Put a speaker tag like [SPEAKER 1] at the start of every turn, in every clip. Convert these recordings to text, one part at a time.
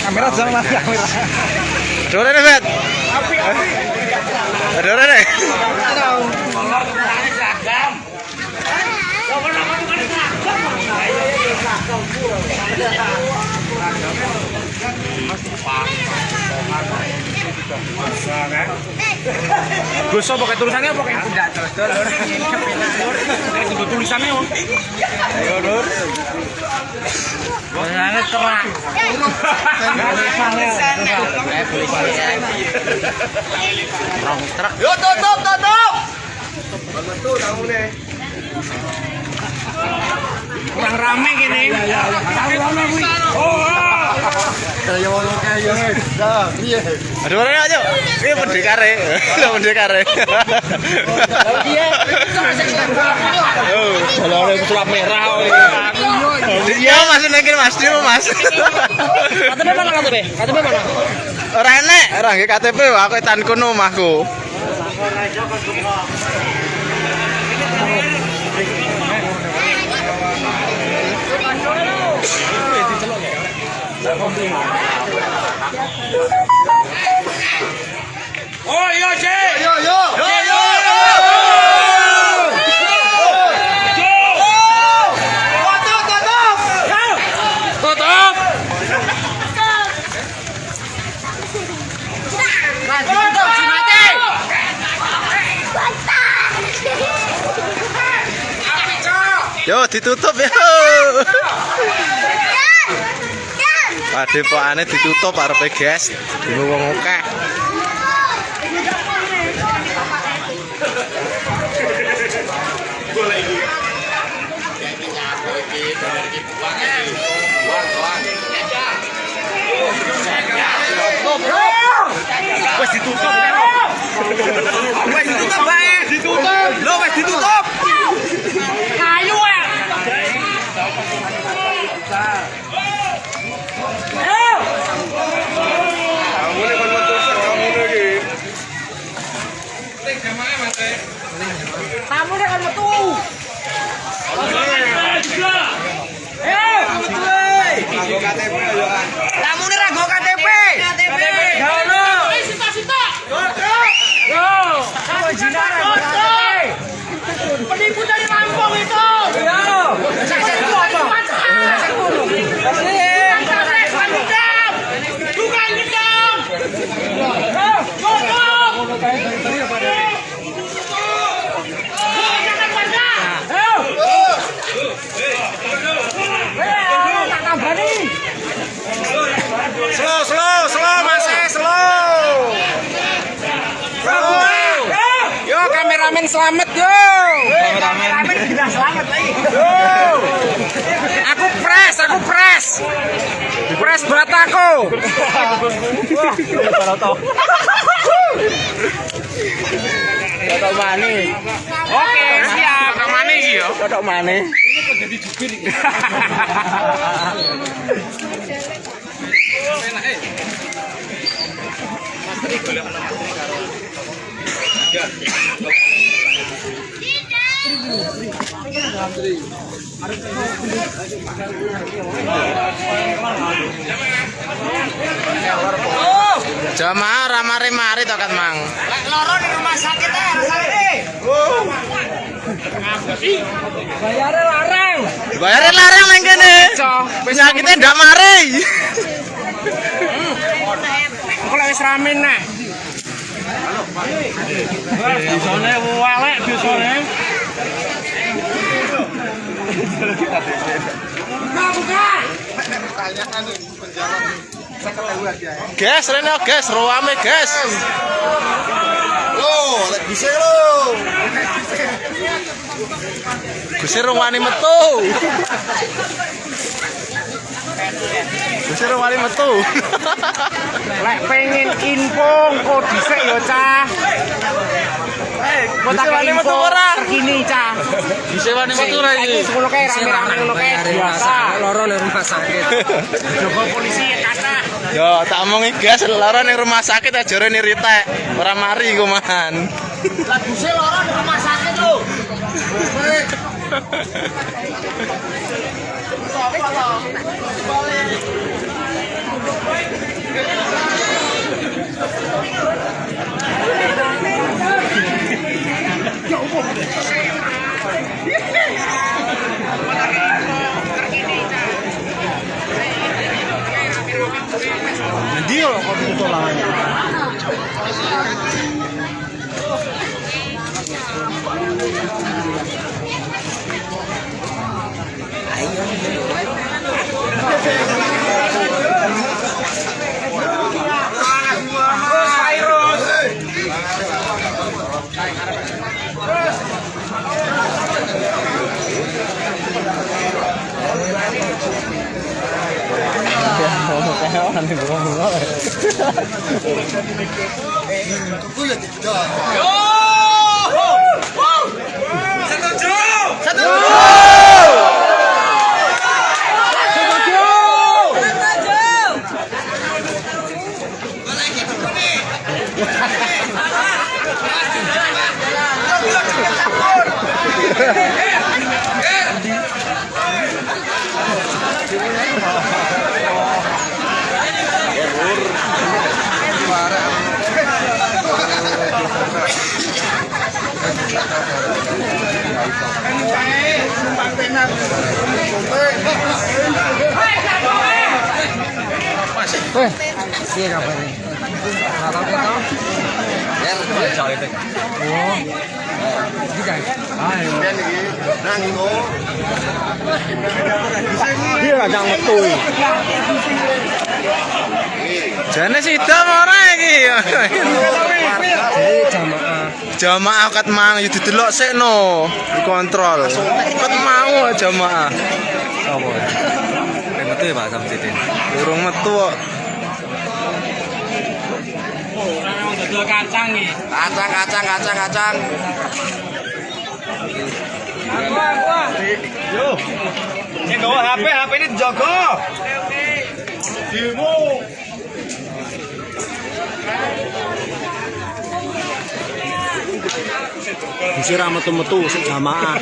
[SPEAKER 1] Kamera jangan lah kamera.
[SPEAKER 2] Dore nih, Bet. Dore nih.
[SPEAKER 1] Gus pakai tulisannya apa kayak tidak tulisannya oh.
[SPEAKER 2] Ayo, Nur.
[SPEAKER 1] Tulisannya terang.
[SPEAKER 2] Yo tutup, tutup.
[SPEAKER 1] Kurang rame Ayo
[SPEAKER 2] ngono kae yo. Dah, piye? Aduh,
[SPEAKER 1] ora ya, Cuk. Piye kare? Lha kare. Oh, dia. merah kok.
[SPEAKER 2] Iya, Mas nengkin Mas Dimo, Mas.
[SPEAKER 1] KTP mana KTP? KTP mana?
[SPEAKER 2] Ora enek, ora nggih KTP, aku etan kono omahku. Ora aja kok.
[SPEAKER 1] Oh iya, Cek.
[SPEAKER 2] Yo yo. Yo yo.
[SPEAKER 1] Tutup.
[SPEAKER 2] Yo ditutup yo. Padepokane ditutup arepe guys. Dino wong akeh.
[SPEAKER 1] Wes ditutup. Wes ditutup bae. Wes ditutup. Tamu dia kan metu. Tamu nih rago KTP. KTP. Gono. Yo. Kamu jinar Penipu dari Lampung itu. Yo. Itu apa? Bukan gendam.
[SPEAKER 2] Slow slow slow Mas, slow. Slow.
[SPEAKER 1] Yo kameramen selamat yo. Kameramen tidak selamat lagi. Yo. Aku press, aku press. Press bataku.
[SPEAKER 2] Toto mani.
[SPEAKER 1] Oke, siap. Kamane iki yo.
[SPEAKER 2] Toto mani. Jamaah ramare mari to kan Mang.
[SPEAKER 1] Loro di rumah sakit eh, sakit. Bayarnya larang.
[SPEAKER 2] Bayarin larang nang kene. Penyakitnya ndak mari.
[SPEAKER 1] Aku lagi rame nah. Biasanya walek biasanya. Buka, buka.
[SPEAKER 2] Gas rene gas ruame gas.
[SPEAKER 3] Lo, lek bisa lo.
[SPEAKER 2] Gusir wani metu. Gusir wani metu.
[SPEAKER 1] Lek pengen info kok dhisik ya, Cah.
[SPEAKER 2] Wani metu ora?
[SPEAKER 1] terkini, Cah.
[SPEAKER 2] Bisa wani metu ra
[SPEAKER 1] Iki
[SPEAKER 2] iki.
[SPEAKER 1] ngono kae rame-rame ngono kae biasa.
[SPEAKER 4] loro ning rumah sakit.
[SPEAKER 1] Jogo polisi ya kata.
[SPEAKER 2] Yo, tak omongi gas lara ning rumah sakit aja rene ritek. Ora mari iku man.
[SPEAKER 1] Lagu sih loro di rumah sakit lho.
[SPEAKER 3] Nanti kalau 하는 거
[SPEAKER 1] 뭐야?
[SPEAKER 3] 누구야 진짜? 요! 사탕 줘! 사탕 줘! Iya kabarnya? Nggak tahu kita. Oh, ini kan? Ah, iya.
[SPEAKER 1] Nang
[SPEAKER 3] kadang metu.
[SPEAKER 2] Jane sidang ora iki.
[SPEAKER 3] Jadi jamaah.
[SPEAKER 2] Jamaah kat mang yo didelok sik no, dikontrol. Kat mau jamaah.
[SPEAKER 3] Apa? Kayak metu ya Pak Samsidin.
[SPEAKER 2] Durung metu kok.
[SPEAKER 1] Oh, kacang nih. Kacang, kacang, kacang,
[SPEAKER 3] kacang. Aku, aku. Yo. HP, HP ini jogo. Oke, Bisa ramet metu sik jamaah.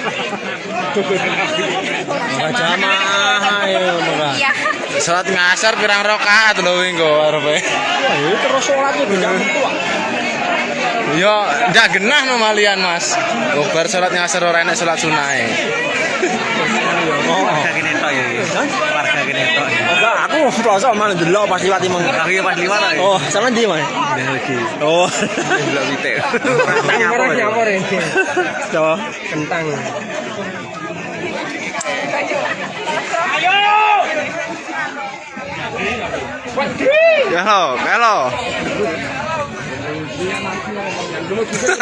[SPEAKER 3] Maka jamaah ayo maka.
[SPEAKER 2] Salat ngasar pirang rakaat lho engko arepe.
[SPEAKER 3] Ini terus sholatnya beda metu. ah.
[SPEAKER 2] Yo, ndak genah no malian, Mas. Gobar salat ngasar ora enek salat sunahe.
[SPEAKER 3] Oh, kene tok ya. Aku rasa malah delok pas liwat imang. Aku pas liwat. Oh, sama ndi, Mas? Oh. Delok pitik. Nyapor nyapor ini. Coba kentang.
[SPEAKER 2] Kalau, kalau.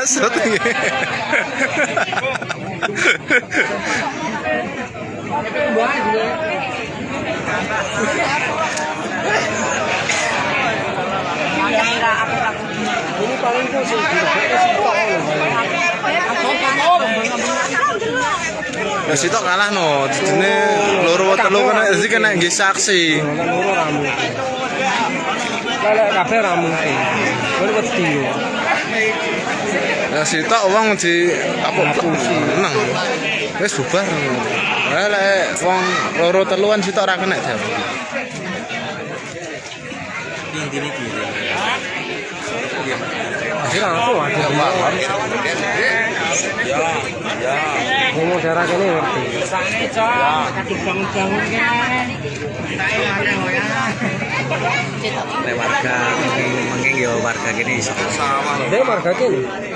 [SPEAKER 2] Syuting.
[SPEAKER 3] Ini paling
[SPEAKER 2] Ya sitok kalah no. Dene loro telu kena iki kena nggih saksi.
[SPEAKER 3] Loro ramu. Lelek kabeh ramu. Baru wedi.
[SPEAKER 2] Ya sitok wong di apa menang. Wis bubar. Lek wong loro teluan sitok ora kena jam.
[SPEAKER 3] Inti niki. Jadi aku ada Ngomong daerah kene ngerti.
[SPEAKER 5] Nek warga mungkin ya warga gini iso.
[SPEAKER 3] Dia marga kene.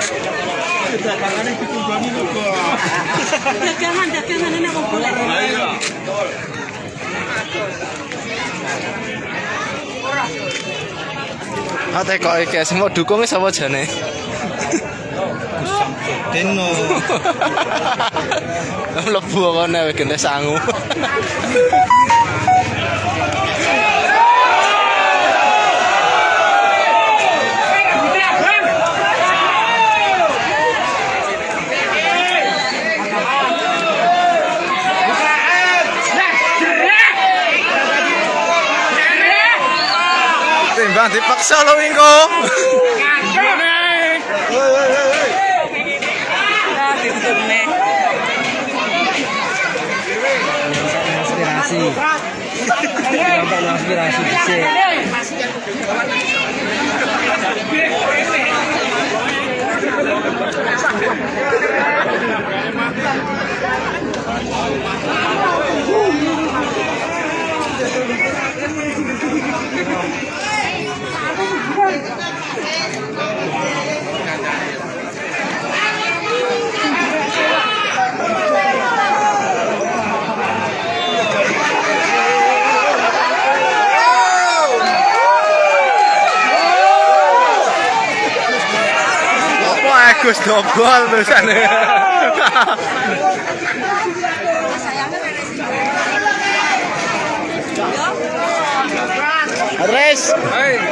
[SPEAKER 5] dagangane dikumpulane
[SPEAKER 6] lho. Dagangan dagangane nek kumpul. Ayo. Ora.
[SPEAKER 2] Ate ah, kok iki sing mau dukung sapa jane?
[SPEAKER 1] Deno.
[SPEAKER 2] Lah lebu kok nek gendes sangu. Timbang dipaksa lo Wingko.
[SPEAKER 5] Nampak inspirasi dhisik.
[SPEAKER 2] Apa Agus dobol
[SPEAKER 1] guys. Hai.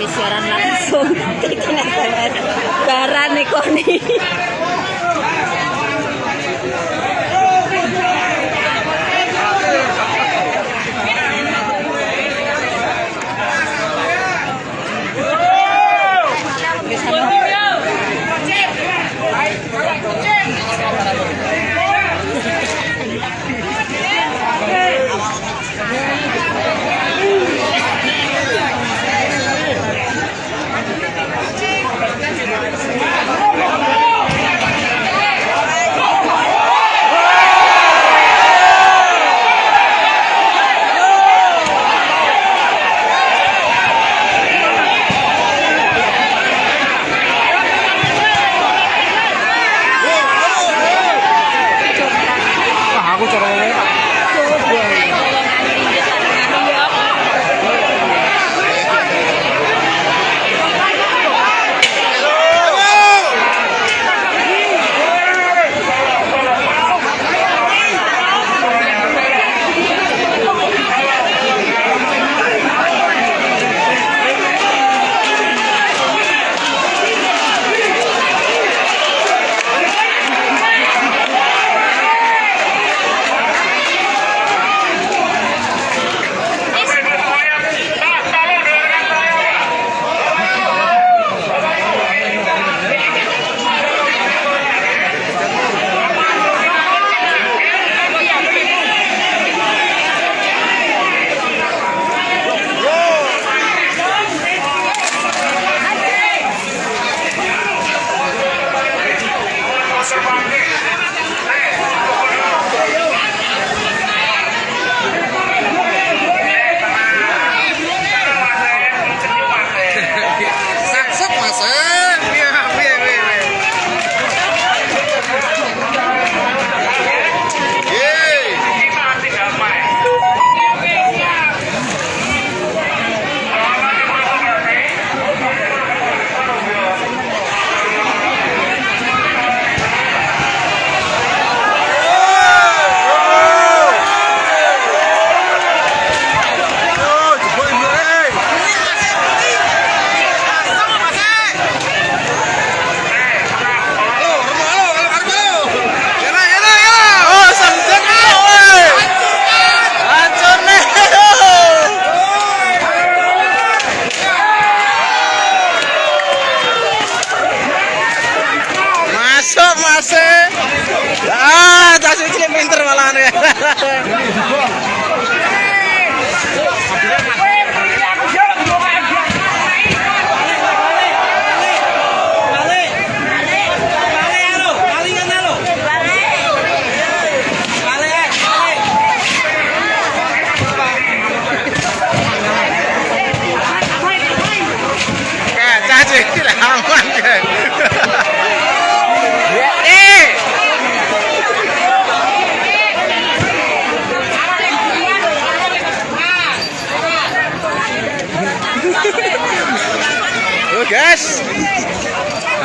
[SPEAKER 2] tapi siaran langsung. Iki nek baran ikoni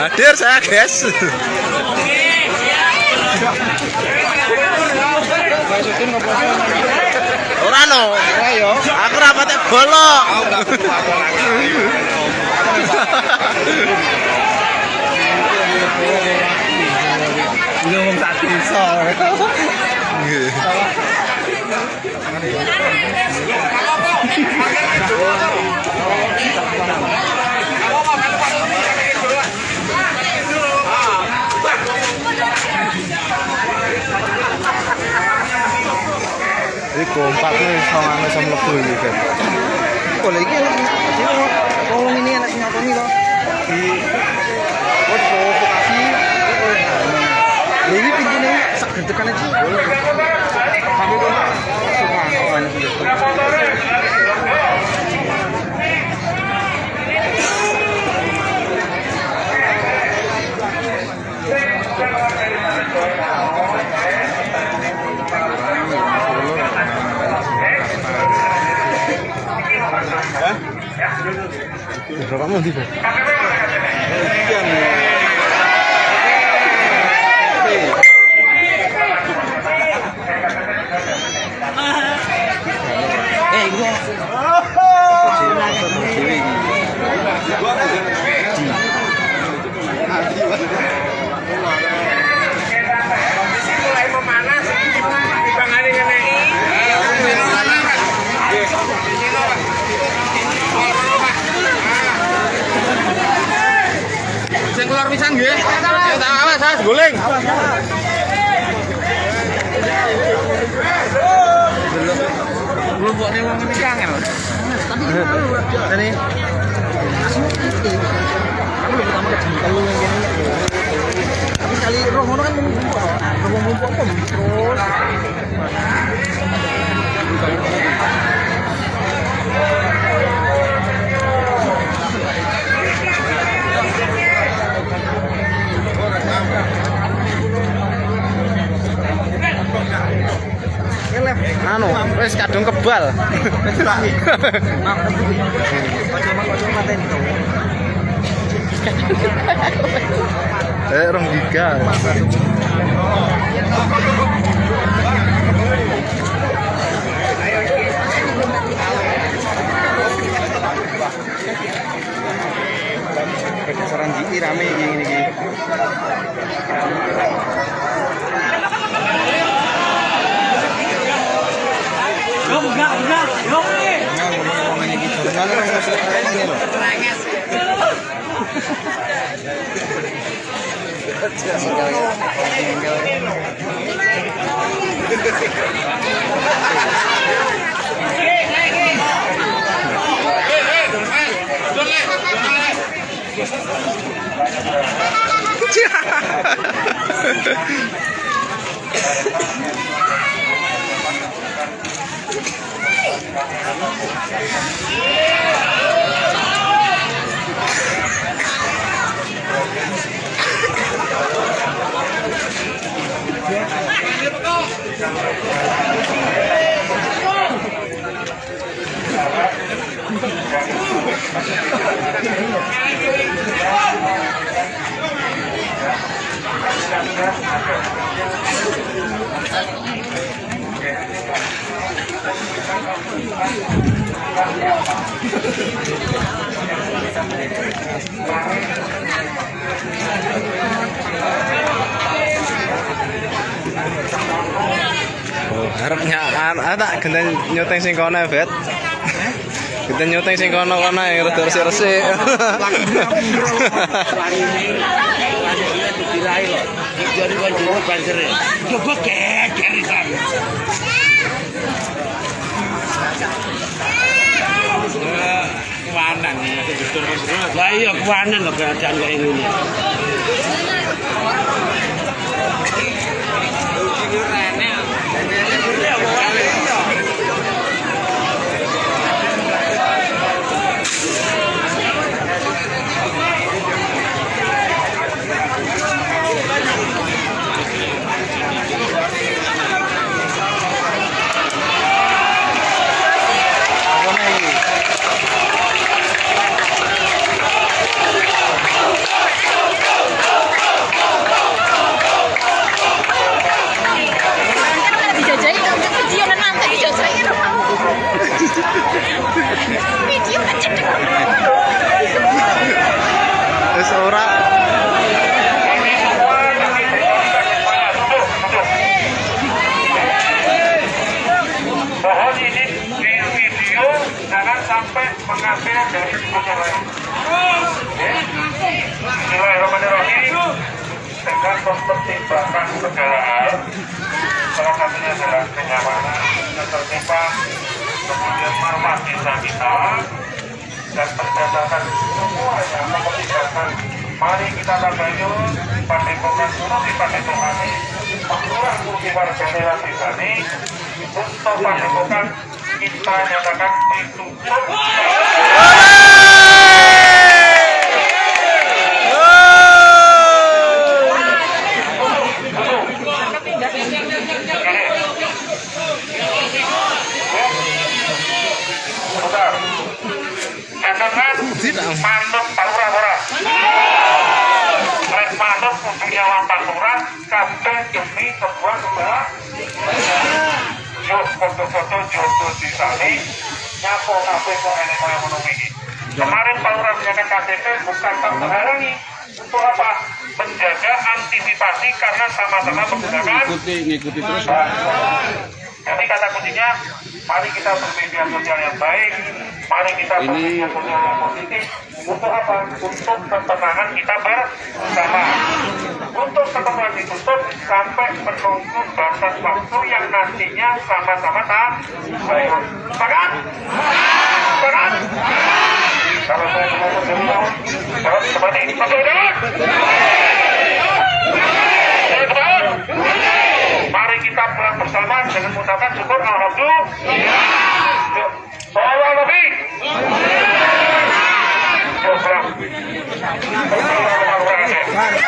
[SPEAKER 2] Hadir saya guys. Ora no. Aku rapate bolok.
[SPEAKER 4] Lu ngomong tak bisa.
[SPEAKER 2] iku empatnya iso ngono iso mlebu iki kan
[SPEAKER 4] oleh iki? Tolong ini anak sinyal kami loh di buat provokasi ini pintu ini sak gerdekan aja boleh tapi itu semua
[SPEAKER 2] orang mau tiba?
[SPEAKER 4] Eh, gua
[SPEAKER 2] Sing keluar pisan nggih. Ya tak awas, saya guling.
[SPEAKER 4] belum buat nih wong ini kangen. Tapi ini Aku lebih gini. Tapi sekali roh ngono kan ngumpul. Roh apa terus.
[SPEAKER 2] Anu, wis kadung kebal. Eh, rong giga.
[SPEAKER 4] Enjoy. Enjoy. Yeah.
[SPEAKER 2] Oh, harapnya ah, tak genten nyuteng sing kono Bet. Genten nyuteng sing kono kono ya rada resik-resik.
[SPEAKER 3] dirai loh. Jadi kan jero banjere. Coba geger
[SPEAKER 1] betul betul.
[SPEAKER 3] Lah iya kewanan loh keadaan kayak gini.
[SPEAKER 7] dijajahi
[SPEAKER 8] Mari kita tabayun padepokan kuno di kursi warga lewat di sini Untuk padepokan kita nyatakan ditutup kabeh demi sebuah sebuah yo foto-foto jodoh di sini nyapo kabeh kok enek kaya ngono iki. Kemarin Pak Lurah menyatakan KTP bukan tak menghalangi untuk apa? Menjaga antisipasi karena sama-sama menggunakan
[SPEAKER 2] ngikuti terus.
[SPEAKER 8] jadi kata kuncinya, mari kita bermedia sosial yang baik, mari kita bermedia sosial yang positif. Untuk apa? Untuk ketenangan kita bersama. Untuk ketemuan ditutup sampai menunggu batas waktu yang nantinya sama-sama tak baik. Sepakat? Sepakat? Kalau saya ngomong tahun, jawab seperti. Masuk dulu. Saya betul. Mari kita pulang bersama dengan mengucapkan syukur Alhamdulillah. Salam Nabi. Warahmatullahi wabarakatuh.